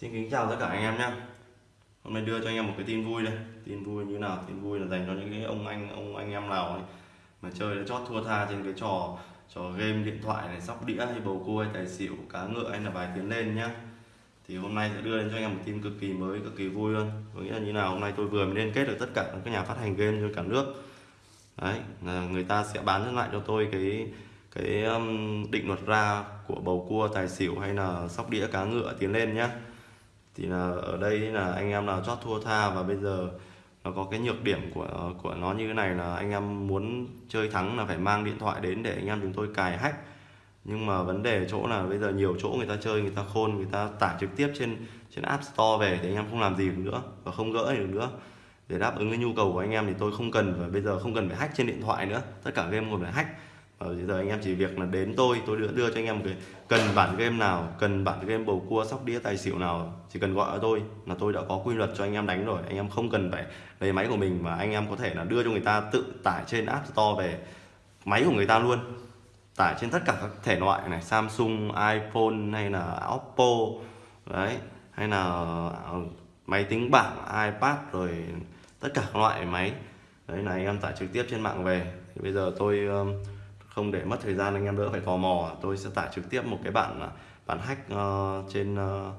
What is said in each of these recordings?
Xin kính chào tất cả anh em nhé. Hôm nay đưa cho anh em một cái tin vui đây. Tin vui như nào? Tin vui là dành cho những cái ông anh ông anh em nào ấy, mà chơi đã chót thua tha trên cái trò trò game điện thoại này, sóc đĩa hay bầu cua hay tài xỉu, cá ngựa hay là bài tiến lên nhá. Thì hôm nay sẽ đưa đến cho anh em một tin cực kỳ mới, cực kỳ vui luôn. Có nghĩa là như nào, hôm nay tôi vừa mới liên kết được tất cả các nhà phát hành game trên cả nước. Đấy, là người ta sẽ bán lại cho tôi cái cái um, định luật ra của bầu cua, tài xỉu hay là sóc đĩa, cá ngựa tiến lên nhá thì là ở đây là anh em là chót thua tha và bây giờ nó có cái nhược điểm của của nó như thế này là anh em muốn chơi thắng là phải mang điện thoại đến để anh em chúng tôi cài hack. Nhưng mà vấn đề chỗ là bây giờ nhiều chỗ người ta chơi, người ta khôn, người ta tải trực tiếp trên trên app store về thì anh em không làm gì được nữa và không gỡ được nữa. Để đáp ứng cái nhu cầu của anh em thì tôi không cần và bây giờ không cần phải hack trên điện thoại nữa. Tất cả game còn phải hack. Ờ, và bây giờ anh em chỉ việc là đến tôi tôi đưa đưa cho anh em một cái, cần bản game nào, cần bản game bầu cua, sóc đĩa, tài xỉu nào, chỉ cần gọi cho tôi là tôi đã có quy luật cho anh em đánh rồi. Anh em không cần phải lấy máy của mình mà anh em có thể là đưa cho người ta tự tải trên app store về máy của người ta luôn. Tải trên tất cả các thể loại này, Samsung, iPhone hay là Oppo, đấy, hay là ờ, máy tính bảng, iPad rồi tất cả các loại máy. Đấy là anh em tải trực tiếp trên mạng về. Thì bây giờ tôi không để mất thời gian anh em đỡ phải tò mò. Tôi sẽ tải trực tiếp một cái bản bản hack uh, trên uh,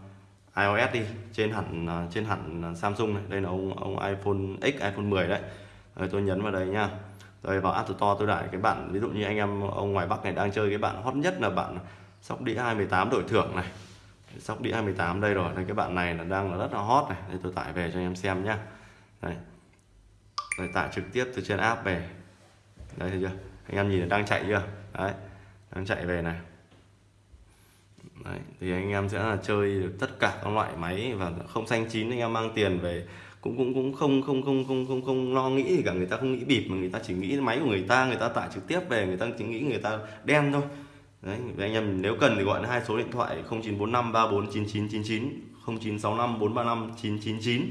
iOS đi trên hẳn uh, trên hẳn Samsung này. Đây là ông ông iPhone X iPhone 10 đấy. Rồi tôi nhấn vào đây nha rồi vào App Store tôi đại cái bản ví dụ như anh em ông ngoài Bắc này đang chơi cái bản hot nhất là bản sóc đĩa 218 đổi thưởng này. Sóc đĩa 218 đây rồi đây cái bạn này là đang là rất là hot này. Đây tôi tải về cho anh em xem nhá. Đây. Rồi tải trực tiếp từ trên app về. Đây thấy chưa? Anh em nhìn đang chạy chưa? Đấy đang chạy về này. Đấy, thì anh em sẽ là chơi được tất cả các loại máy và không xanh chín anh em mang tiền về cũng cũng cũng không không không không không không lo nghĩ gì cả. Người ta không nghĩ bịp mà người ta chỉ nghĩ máy của người ta người ta tải trực tiếp về người ta chỉ nghĩ người ta đen thôi. Đấy anh em nếu cần thì gọi hai số điện thoại 0945 349999 0965 435 999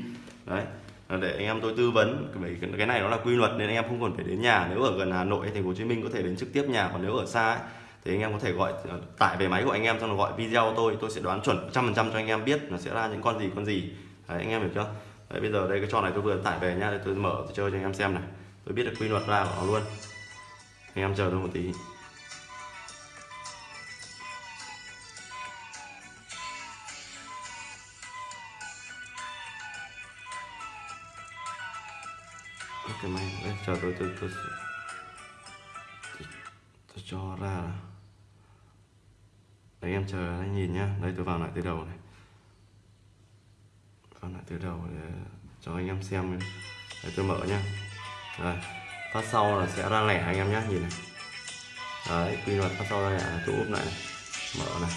đấy. Ờ, để anh em tôi tư vấn bởi cái này nó là quy luật nên anh em không còn phải đến nhà. Nếu ở gần Hà Nội hay thành phố Hồ Chí Minh có thể đến trực tiếp nhà còn nếu ở xa ấy, thì anh em có thể gọi ờ, tải về máy của anh em xong rồi gọi video tôi. Tôi sẽ đoán chuẩn 100% cho anh em biết nó sẽ ra những con gì con gì. Đấy, anh em hiểu chưa? Đấy, bây giờ đây cái trò này tôi vừa tải về nhá tôi mở tôi chơi cho anh em xem này. Tôi biết được quy luật ra của nó luôn. Anh em chờ tôi một tí. Cái máy đây chờ tôi tôi tôi, tôi, tôi cho ra. Đấy em chờ anh nhìn nhá. Đây tôi vào lại từ đầu này. Vào lại từ đầu để cho anh em xem đây tôi mở nhá. Đây phát sau là sẽ ra lẻ anh em nhé nhìn này. Đấy quy luật phát sau ra lẻ là tôi úp lại này. mở này.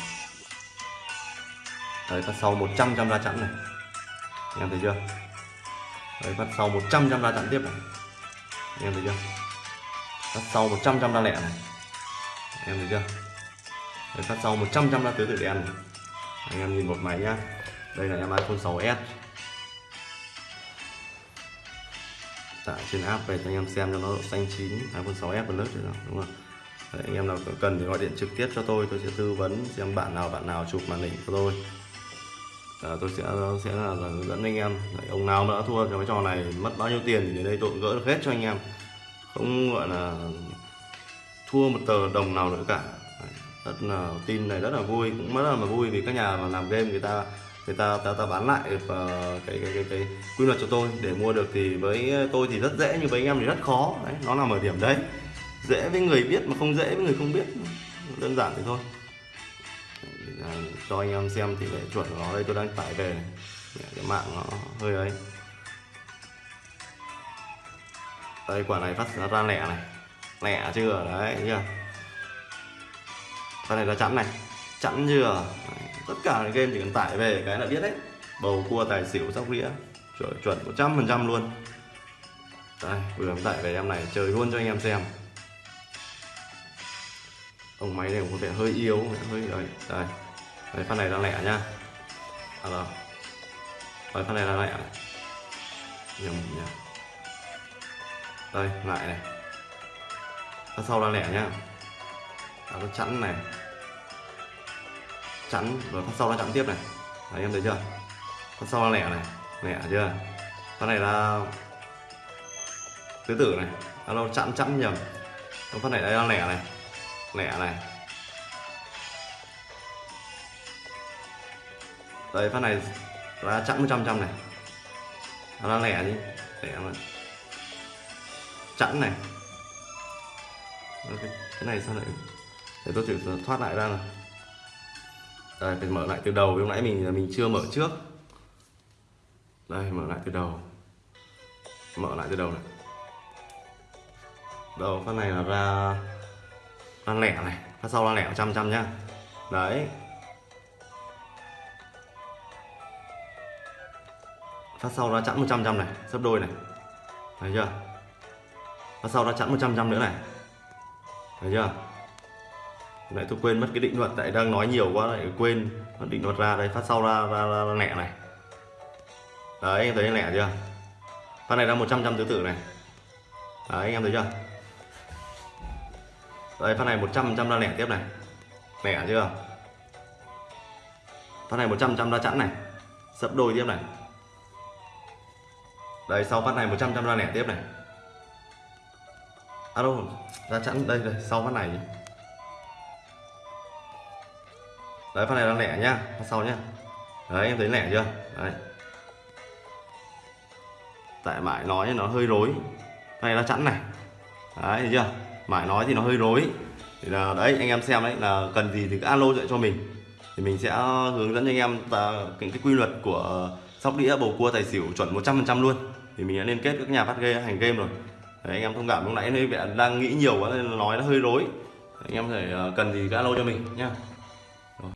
Đấy phát sau 100 trăm ra chẵn này. Anh em thấy chưa? Đấy phát sau 100 trăm la chặn tiếp này. Em thấy chưa? Phát sau 100 trăm la lẻ này. Em thấy chưa? Đấy, phát sau 100 trăm la tứ tự đen này. Anh em nhìn một máy nhá. Đây là em iPhone 6s tải trên app về cho anh em xem cho nó độ xanh chín iPhone 6s Plus rồi đúng không? Đấy, anh em nào cần thì gọi điện trực tiếp cho tôi tôi sẽ tư vấn xem bạn nào bạn nào chụp màn hình cho tôi à, tôi sẽ sẽ là, là hướng dẫn anh em. Đấy, ông nào mà đã thua trong cái trò này mất bao nhiêu tiền thì đến đây tôi gỡ được hết cho anh em. Không gọi là thua một tờ đồng nào nữa cả. Đấy, rất là tin này rất là vui cũng rất là vui vì các nhà mà làm game người ta người ta ta, ta bán lại được uh, cái, cái cái cái quy luật cho tôi. Để mua được thì với tôi thì rất dễ nhưng với anh em thì rất khó. Đấy nó nằm ở điểm đấy. Dễ với người biết mà không dễ với người không biết. Đơn giản thế thôi à, cho anh em xem tỷ lệ chuẩn của nó đây tôi đang tải về. Cái mạng nó hơi ấy. Đây quả này phát ra lẻ này. Lẻ chưa? Đấy chưa? Con này là chẵn này. Chẵn chưa? Đấy. tất cả cái game chỉ cần tải về cái là biết đấy. Bầu cua tài xỉu sóc đĩa. Chuẩn chuẩn một trăm phần trăm luôn. Đây vừa tải về em này chơi luôn cho anh em xem. Ông máy này có vẻ hơi yếu hơi đấy đây. Đấy, phát này đang lẻ nhá. À rồi. Đây phát này đang lẻ. Nhầm nhá đây lại này. Phát sau đang lẻ nhá. À, nó chẵn này. Chẵn rồi phát sau nó chẵn tiếp này. Đấy em thấy chưa? Phát sau là lẻ này. Lẻ chưa? Phát này là tứ tử này. Alo chẵn chẵn nhầm. Phát này đây là lẻ này. Lẻ này. Đây phát này là chẵn 100 trăm này. Nó là lẻ đi. Lẻ mà. Chẵn này. Cái, cái này sao lại để tôi thử thoát lại ra này đây phải mở lại từ đầu. Lúc nãy mình mình chưa mở trước. Đây mở lại từ đầu. Mở lại từ đầu này. Đầu phát này là ra ra lẻ này. Phát sau ra lẻ trăm trăm nhá. Đấy. Phát sau ra chẵn 100 trăm này sấp đôi này. Thấy chưa? Phát sau ra chẵn 100 trăm nữa này. Thấy chưa? Lại tôi quên mất cái định luật tại đang nói nhiều quá lại quên định luật ra. Đây phát sau ra ra, ra, ra lẻ này. Đấy em thấy lẻ chưa? Phát này ra 100 trăm tứ tử này. Đấy anh em thấy chưa? Đây phát này 100 trăm ra lẻ tiếp này. Lẻ chưa? Phát này 100 trăm ra chẵn này. Sấp đôi tiếp này đây, sau phát này 100 trăm ra lẻ tiếp này. À đâu ra chẵn đây đây sau phát này đấy, phát này là lẻ nhá, phát sau nhá. Đấy, em thấy lẻ chưa? Đấy. Tại mãi nói nó hơi rối. Đây là chẵn này. Đấy, thấy chưa? Mãi nói thì nó hơi rối. Thì là đấy, anh em xem đấy, là cần gì thì cứ alo dạy cho mình. Thì mình sẽ hướng dẫn cho anh em và cái quy luật của sóc đĩa bầu cua tài xỉu chuẩn 100% luôn thì mình đã liên kết các nhà phát game hành game rồi. Đấy, anh em thông cảm lúc nãy hơi đang nghĩ nhiều quá nên nói nó hơi rối. Anh em thể ờ, cần gì cứ alo cho mình nhá.